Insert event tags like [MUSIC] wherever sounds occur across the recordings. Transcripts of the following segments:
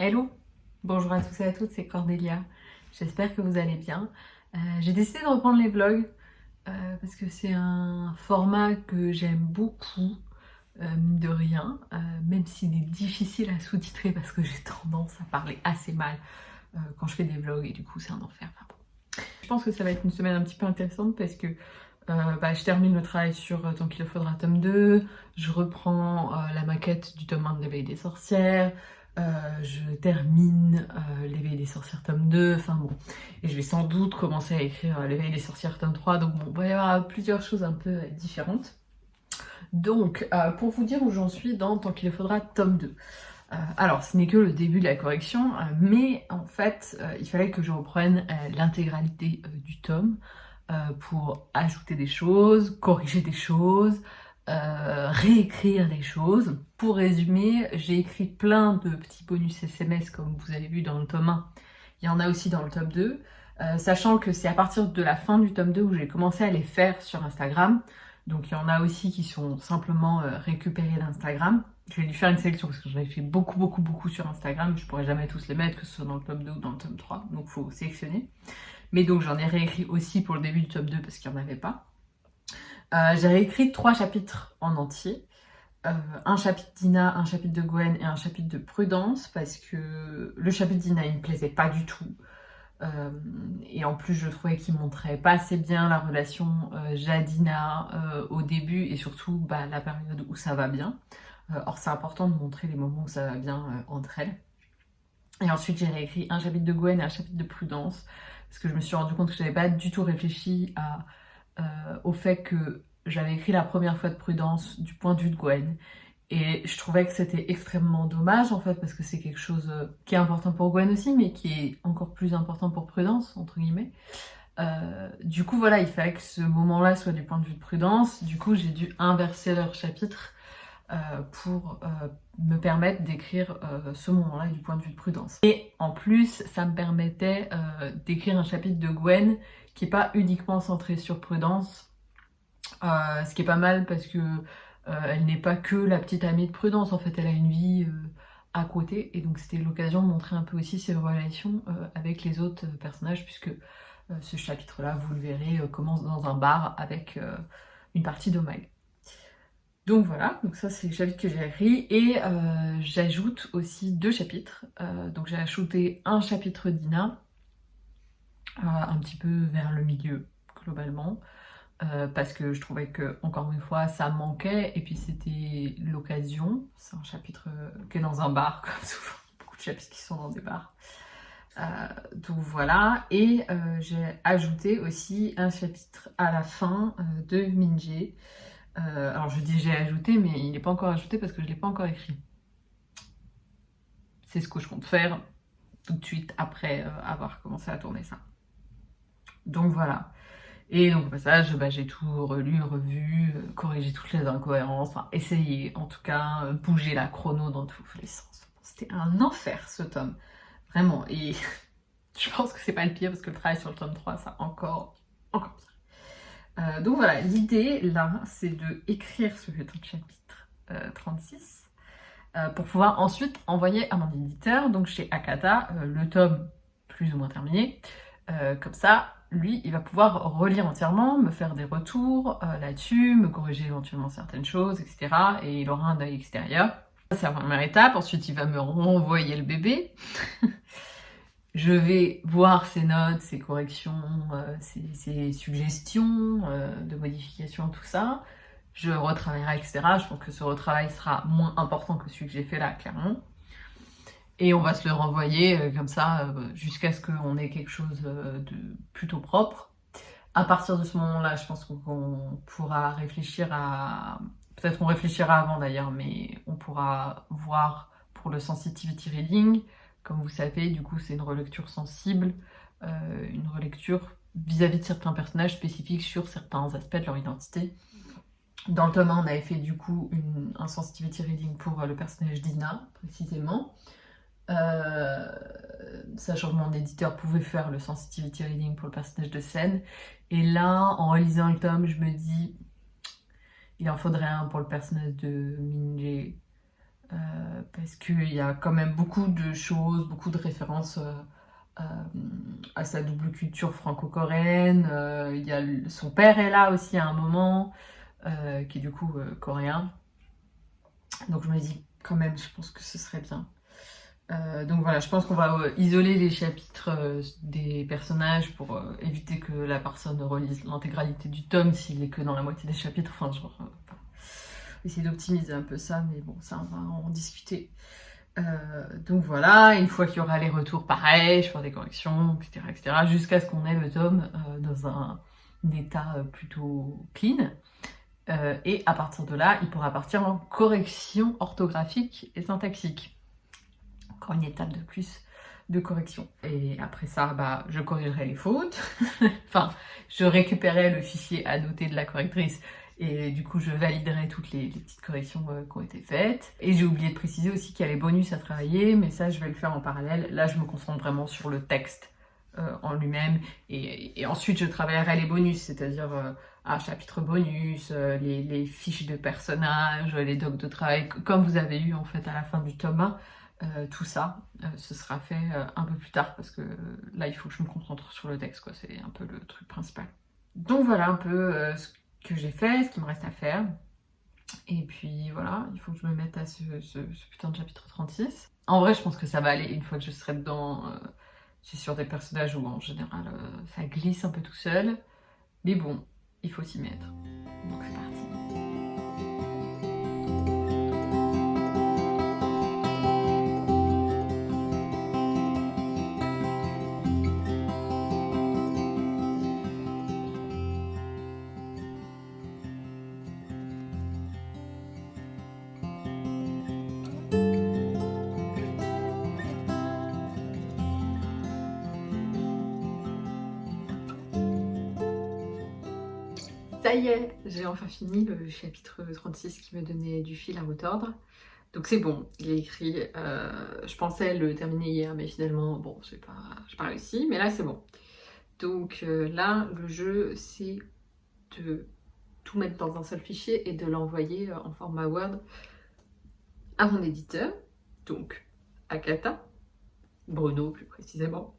Hello Bonjour à tous et à toutes, c'est Cordélia. J'espère que vous allez bien. Euh, J'ai décidé de reprendre les vlogs euh, parce que c'est un format que j'aime beaucoup, euh, de rien, même s'il est difficile à sous-titrer parce que j'ai tendance à parler assez mal quand je fais des vlogs et du coup c'est un enfer. Je pense que ça va être une semaine un petit peu intéressante parce que bah, je termine le travail sur Tant qu'il le faudra tome 2, je reprends la maquette du tome 1 de l'éveil des sorcières, je termine euh, l'éveil des sorcières tome 2, enfin bon, et je vais sans doute commencer à écrire euh, l'éveil des sorcières tome 3, donc bon, il va y avoir plusieurs choses un peu euh, différentes. Donc, euh, pour vous dire où j'en suis dans Tant qu'il le faudra tome 2. Euh, alors, ce n'est que le début de la correction, euh, mais en fait, euh, il fallait que je reprenne euh, l'intégralité euh, du tome euh, pour ajouter des choses, corriger des choses, euh, réécrire des choses. Pour résumer, j'ai écrit plein de petits bonus SMS comme vous avez vu dans le tome 1. Il y en a aussi dans le tome 2, euh, sachant que c'est à partir de la fin du tome 2 où j'ai commencé à les faire sur Instagram. Donc il y en a aussi qui sont simplement euh, récupérés d'Instagram. Je vais dû faire une sélection parce que j'en ai fait beaucoup beaucoup beaucoup sur Instagram. Je pourrais jamais tous les mettre, que ce soit dans le tome 2 ou dans le tome 3. Donc il faut sélectionner. Mais donc j'en ai réécrit aussi pour le début du tome 2 parce qu'il n'y en avait pas. Euh, j'ai réécrit trois chapitres en entier. Euh, un chapitre d'Ina, un chapitre de Gwen et un chapitre de Prudence parce que le chapitre d'Ina il me plaisait pas du tout. Euh, et en plus je trouvais qu'il montrait pas assez bien la relation Jadina au début et surtout bah, la période où ça va bien. Or c'est important de montrer les moments où ça va bien entre elles. Et ensuite j'ai réécrit un chapitre de Gwen et un chapitre de Prudence parce que je me suis rendu compte que j'avais pas du tout réfléchi à, au fait que j'avais écrit la première fois de Prudence du point de vue de Gwen et je trouvais que c'était extrêmement dommage en fait parce que c'est quelque chose euh, qui est important pour Gwen aussi mais qui est encore plus important pour Prudence entre guillemets. Euh, du coup voilà il fallait que ce moment là soit du point de vue de Prudence, du coup j'ai dû inverser leur chapitre euh, pour euh, me permettre d'écrire euh, ce moment là du point de vue de Prudence. Et en plus ça me permettait euh, d'écrire un chapitre de Gwen qui est pas uniquement centré sur Prudence, euh, ce qui est pas mal parce que euh, elle n'est pas que la petite amie de Prudence, en fait, elle a une vie euh, à côté, et donc c'était l'occasion de montrer un peu aussi ses relations avec les autres personnages, puisque ce chapitre-là, vous le verrez, commence dans un bar avec une partie d'Omag. Donc voilà, donc ça c'est le chapitre que j'ai écrit, et j'ajoute aussi deux chapitres. Donc j'ai ajouté un chapitre d'Ina, un petit peu vers le milieu, globalement, euh, parce que je trouvais que, encore une fois, ça manquait, et puis c'était l'occasion. C'est un chapitre euh, qui est dans un bar, [LAUGHS] comme souvent, beaucoup de chapitres qui sont dans des bars. Euh, donc voilà, et j'ai ajouté aussi un chapitre à la fin de Minje. Alors je dis j'ai ajouté, mais il n'est pas encore ajouté parce que je ne l'ai pas encore écrit. C'est ce que je compte faire tout de suite après avoir commencé à tourner ça. Donc voilà. Et donc au passage, bah, j'ai tout relu, revu, euh, corrigé toutes les incohérences, enfin essayé en tout cas, euh, bouger la chrono dans tous les sens. C'était un enfer ce tome, vraiment. Et [LAUGHS] je pense que c'est pas le pire parce que le travail sur le tome 3, ça encore, encore pire. Euh, donc voilà, l'idée là, c'est de écrire ce chapitre euh, 36 euh, pour pouvoir ensuite envoyer à mon éditeur, donc chez Akata, le tome plus ou moins terminé. Comme ça, lui, il va pouvoir relire entièrement, me faire des retours euh, là-dessus, me corriger éventuellement certaines choses, etc. Et il aura un œil extérieur. C'est la première étape. Ensuite, il va me renvoyer le bébé. [LAUGHS] Je vais voir ses notes, ses corrections, euh, ses, suggestions euh, de modification, tout ça. Je retravaillerai, etc. Je pense que ce retravail sera moins important que celui que j'ai fait là, clairement. Et on va se le renvoyer euh, comme ça euh, jusqu'à ce qu'on ait quelque chose euh, de plutôt propre. À partir de ce moment-là, je pense qu'on pourra réfléchir à... Peut-être on réfléchira avant d'ailleurs, mais on pourra voir pour le sensitivity reading. Comme vous savez, du coup, c'est une relecture sensible, une relecture vis-à-vis de certains personnages spécifiques sur certains aspects de leur identité. Dans le tome 1, on avait fait du coup un sensitivity reading pour le personnage d'Ina, précisément. Euh, sachant que mon éditeur pouvait faire le sensitivity reading pour le personnage de scène. Et là, en relisant le tome, je me dis, il en faudrait un pour le personnage de Minje. parce qu'il y a quand même beaucoup de choses, beaucoup de références à sa double culture franco-coréenne. son père est là aussi à un moment, qui est du coup coréen. Donc je me dis quand même, je pense que ce serait bien. Euh, donc voilà, je pense qu'on va euh, isoler les chapitres euh, des personnages pour éviter que la personne relise l'intégralité du tome s'il est que dans la moitié des chapitres. Enfin, genre, essayer d'optimiser un peu ça, mais bon, ça, on va en discuter. donc voilà, une fois qu'il y aura les retours, pareil, je ferai des corrections, etc. etc. jusqu'à ce qu'on ait le tome dans un état plutôt clean. et à partir de là, il pourra partir en correction orthographique et syntaxique une étape de plus de correction. Et après ça, bah, je corrigerai les fautes. [LAUGHS] enfin, je récupérerai le fichier annoté de la correctrice et du coup, je validerai toutes les, petites corrections euh, qui ont été faites. Et j'ai oublié de préciser aussi qu'il y a les bonus à travailler, mais ça, je vais le faire en parallèle. Là, je me concentre vraiment sur le texte euh, en lui-même. Et, ensuite, je travaillerai les bonus, c'est-à-dire euh, un chapitre bonus, les, fiches de personnages, les docs de travail, comme vous avez eu en fait à la fin du tome 1. Euh, tout ça, euh, ce sera fait euh, un peu plus tard parce que là il faut que je me concentre sur le texte, quoi. c'est un peu le truc principal. Donc voilà un peu ce que j'ai fait, ce qui me reste à faire. Et puis voilà, il faut que je me mette à ce, putain de chapitre 36. En vrai, je pense que ça va aller une fois que je serai dedans. c'est sur des personnages où en général ça glisse un peu tout seul. Mais bon, il faut s'y mettre. Donc c'est parti. Ça y est, j'ai enfin fini le chapitre 36 qui me donnait du fil à retordre. Donc c'est bon, il est écrit. Euh, je pensais le terminer hier, mais finalement, bon, j'ai pas, pas réussi. Mais là, c'est bon. Donc euh, là, le jeu, c'est de tout mettre dans un seul fichier et de l'envoyer euh, en format Word à mon éditeur. Donc, Akata, Bruno plus précisément.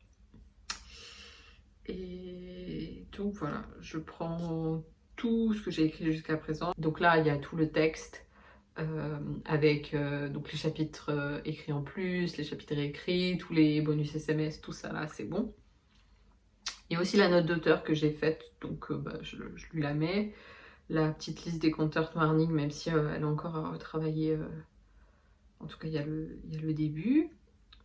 Et donc voilà, je prends tout ce que j'ai écrit jusqu'à présent. Donc là, il y a tout le texte euh, avec euh, donc les chapitres euh, écrits en plus, les chapitres écrits, tous les bonus SMS, tout ça là, c'est bon. Il y a aussi la note d'auteur que j'ai faite, donc bah, je, lui la mets. La petite liste des compteurs warning, même si elle est encore à retravailler. en tout cas, il y, a le, il y a le début.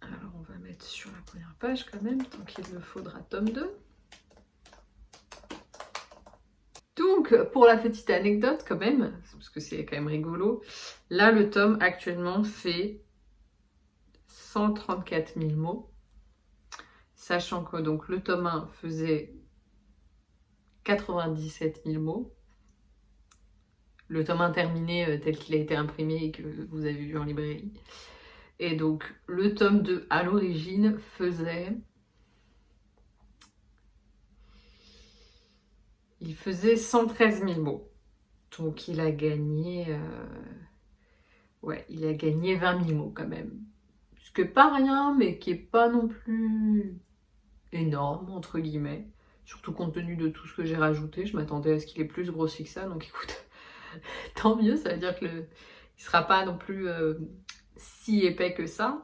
Alors on va mettre sur la première page quand même, tant qu'il me faudra tome 2. Donc, pour la petite anecdote quand même, parce que c'est quand même rigolo, là le tome actuellement fait 134 000 mots, sachant que donc le tome 1 faisait 97 000 mots, le tome 1 terminé euh, tel qu'il a été imprimé et que vous avez vu en librairie. Et donc le tome 2 à l'origine faisait Il faisait 113 000 mots. Donc il a gagné... Euh, ouais, il a gagné 20 000 mots quand même. Ce que pas rien, mais qui est pas non plus énorme, entre guillemets. Surtout compte tenu de tout ce que j'ai rajouté. Je m'attendais à ce qu'il ait plus grossi que ça. Donc écoute, [LAUGHS] tant mieux. Ça veut dire que le... sera pas non plus euh, si épais que ça.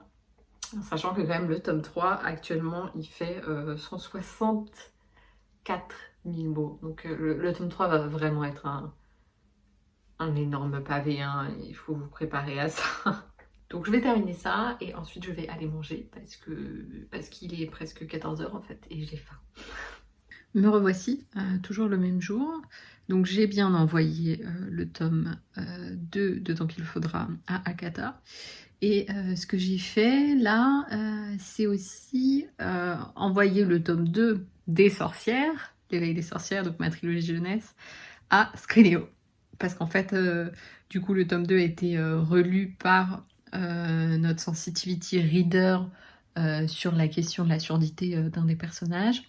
Sachant que quand même le tome 3, actuellement, il fait 164 euh, 1000 mots. Donc euh, le, tome 3 va vraiment être un, un énorme pavé, hein. il faut vous préparer à ça. [LAUGHS] Donc je vais terminer ça et ensuite je vais aller manger parce que parce qu'il est presque 14h en fait et j'ai faim. Me revoici, euh, toujours le même jour. Donc j'ai bien envoyé euh, le tome 2 de Donc il faudra à Akata. Et ce que j'ai fait là, c'est aussi envoyer le tome 2 des sorcières L'éveil des sorcières, donc ma trilogie jeunesse, à Scrineo. Parce qu'en fait, euh, du coup, le tome 2 a été euh, relu par euh, notre sensitivity reader sur la question de la surdité d'un des personnages.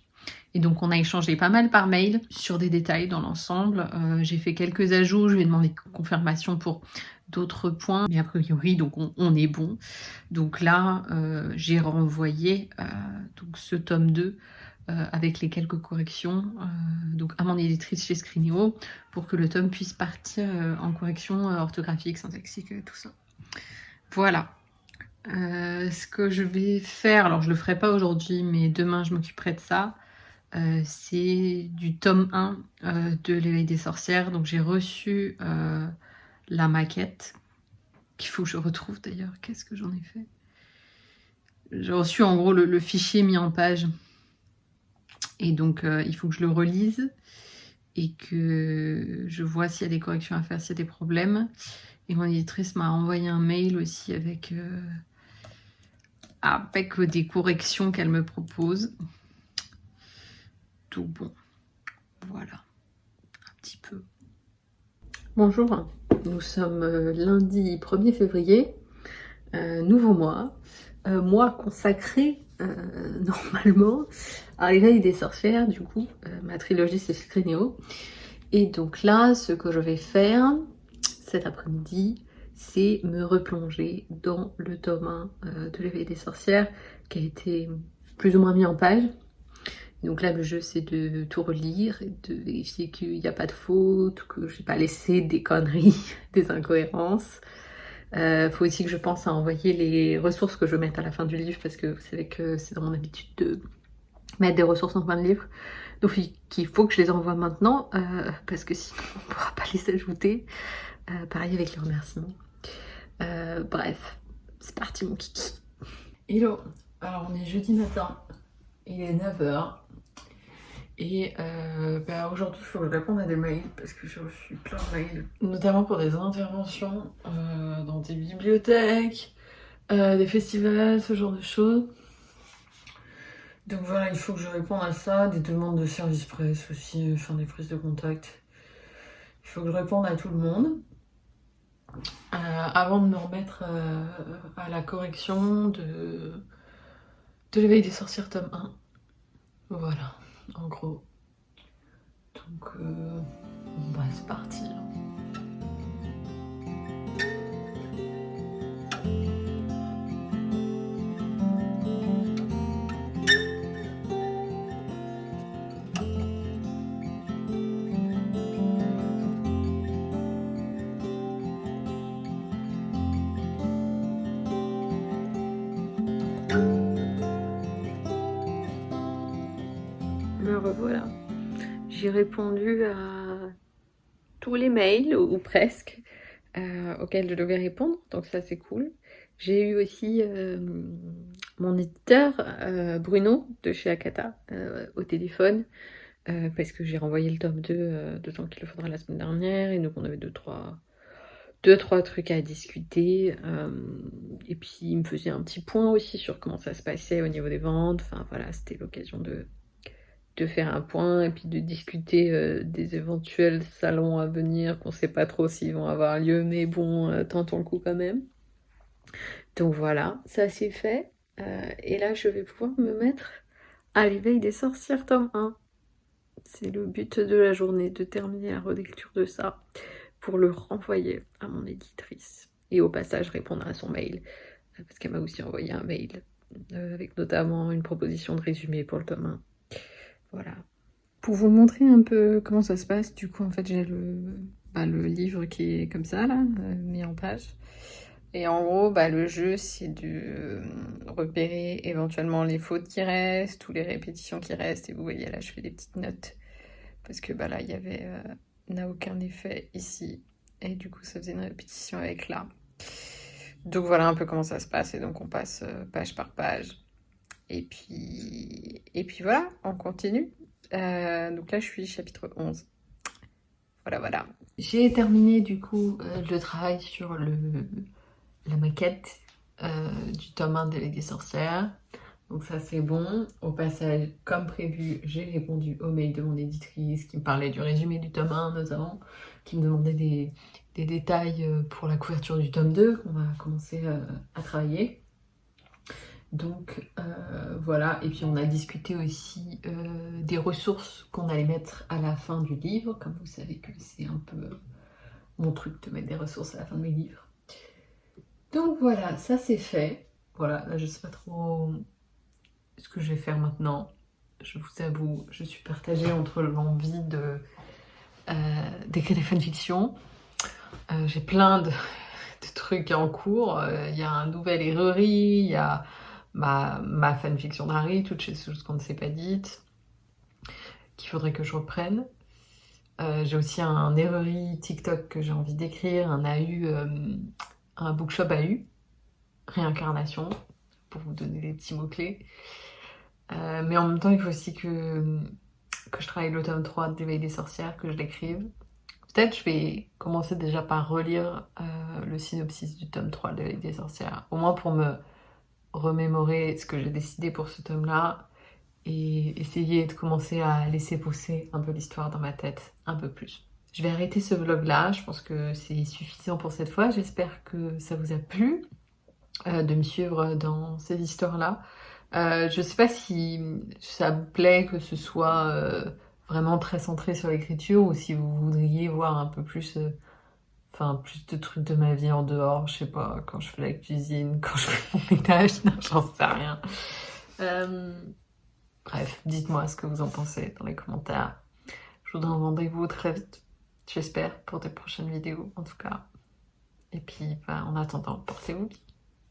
Et donc on a échangé pas mal par mail sur des détails dans l'ensemble. J'ai fait quelques ajouts, je lui ai demandé confirmation pour d'autres points, mais a priori, donc on, est bon. Donc là, j'ai renvoyé donc ce tome 2 avec les quelques corrections donc à mon éditrice chez Screenio pour que le tome puisse partir en correction orthographique, syntaxique, tout ça. Voilà. ce que je vais faire, alors je le ferai pas aujourd'hui, mais demain je m'occuperai de ça. Euh, c'est du tome 1 euh, de l'éveil des sorcières. Donc j'ai reçu euh, la maquette, qu'il faut que je retrouve d'ailleurs. Qu'est-ce que j'en ai fait? J'ai reçu en gros le, fichier mis en page. Et donc il faut que je le relise et que je vois s'il y a des corrections à faire, s'il y a des problèmes. Et mon éditrice m'a envoyé un mail aussi avec, avec des corrections qu'elle me propose tout bon. Voilà, un petit peu. Bonjour, nous sommes euh, lundi 1er février, euh, nouveau mois, euh, mois consacré [LAUGHS] normalement à l'éveil des sorcières, du coup, ma trilogie c'est Scrénéo. Et donc là, ce que je vais faire cet après-midi, c'est me replonger dans le tome 1 de l'éveil des sorcières qui a été plus ou moins mis en page donc là, le jeu, c'est de tout relire et de vérifier qu'il n'y a pas de faute, que je n'ai pas laissé des conneries, [LAUGHS] des incohérences. Euh, faut aussi que je pense à envoyer les ressources que je vais mettre à la fin du livre parce que vous savez que c'est dans mon habitude de mettre des ressources en fin de livre. Donc il faut que je les envoie maintenant euh, parce que sinon on ne pourra pas les ajouter. Euh, pareil avec les remerciements. Euh, bref, c'est parti mon kiki. Hello, alors on est jeudi matin, il est 9h. Et euh, bah, aujourd'hui, il faut que je réponde à des mails parce que j'ai reçu plein de mails, notamment pour des interventions euh, dans des bibliothèques, euh, des festivals, ce genre de choses. Donc voilà, il faut que je réponde à ça, des demandes de service presse aussi, enfin des prises de contact. Il faut que je réponde à tout le monde. avant de me remettre à la correction de, de l'éveil des sorcières tome 1. Voilà en gros. Donc, euh, on va se partir. J'ai répondu à tous les mails, ou, presque, euh, auxquels je devais répondre, donc ça c'est cool. J'ai eu aussi euh, mon éditeur, euh, Bruno, de chez Akata, au téléphone, parce que j'ai renvoyé le tome 2 de temps qu'il le faudra la semaine dernière, et donc on avait deux, trois deux trois trucs à discuter et puis il me faisait un petit point aussi sur comment ça se passait au niveau des ventes enfin voilà c'était l'occasion de de faire un point et puis de discuter euh, des éventuels salons à venir qu'on sait pas trop s'ils vont avoir lieu mais bon euh, tentons le coup quand même. Donc voilà ça c'est fait. Euh, et là je vais pouvoir me mettre à l'éveil des sorcières tome 1 c'est le but de la journée de terminer la relecture de ça pour le renvoyer à mon éditrice et au passage répondre à son mail parce qu'elle m'a aussi envoyé un mail avec notamment une proposition de résumé pour le tome 1 voilà. Pour vous montrer un peu comment ça se passe, du coup, en fait, j'ai le, bah, livre qui est comme ça, là, euh, mis en page. Et en gros, bah, le jeu, c'est de euh, repérer éventuellement les fautes qui restent ou les répétitions qui restent. Et vous voyez, là, je fais des petites notes. Parce que bah, là, il y avait... Euh, aucun effet ici. Et du coup, ça faisait une répétition avec là. Donc voilà un peu comment ça se passe. Et donc, on passe page par page. Et puis, et puis voilà, on continue. Euh, donc là, je suis chapitre 11. Voilà, voilà. J'ai terminé du coup euh, le travail sur le, la maquette euh, du tome 1 des sorcières. Donc ça c'est bon. Au passage, comme prévu, j'ai répondu au mail de mon éditrice qui me parlait du résumé du tome 1 notamment, qui me demandait des, des détails pour la couverture du tome 2 qu'on va commencer à travailler. Donc euh, voilà, et puis on a discuté aussi euh, des ressources qu'on allait mettre à la fin du livre, comme vous savez que c'est un peu mon truc de mettre des ressources à la fin de mes livres. Donc voilà, ça c'est fait. Voilà, là je sais pas trop ce que je vais faire maintenant. Je vous avoue, je suis partagée entre l'envie de euh, d'écrire des fanfictions. J'ai plein de, [LAUGHS] de, trucs en cours. Il y a un nouvel errerie, il y a ma, ma fanfiction d'Harry, toutes ces choses qu'on ne s'est pas dites, qu'il faudrait que je reprenne. Euh, j'ai aussi un errerie TikTok que j'ai envie d'écrire, un AU, euh, un bookshop AU, réincarnation, pour vous donner des petits mots-clés. Euh, mais en même temps, il faut aussi que, que je travaille le tome 3 d'éveil des sorcières, que je l'écrive. Peut-être je vais commencer déjà par relire le synopsis du tome 3 d'éveil des sorcières, au moins pour me remémorer ce que j'ai décidé pour ce tome-là et essayer de commencer à laisser pousser un peu l'histoire dans ma tête un peu plus. Je vais arrêter ce vlog là, je pense que c'est suffisant pour cette fois. J'espère que ça vous a plu euh, de me suivre dans ces histoires-là. Euh, je sais pas si ça vous plaît que ce soit euh, vraiment très centré sur l'écriture ou si vous voudriez voir un peu plus, euh, enfin plus de trucs de ma vie en dehors, je sais pas, quand je fais la cuisine, [LAUGHS] quand je fais mon ménage, j'en sais rien. Euh, bref, dites-moi ce que vous en pensez dans les commentaires. Je vous donne rendez-vous très vite, j'espère, pour des prochaines vidéos en tout cas. Et puis, bah, en attendant, portez-vous bien.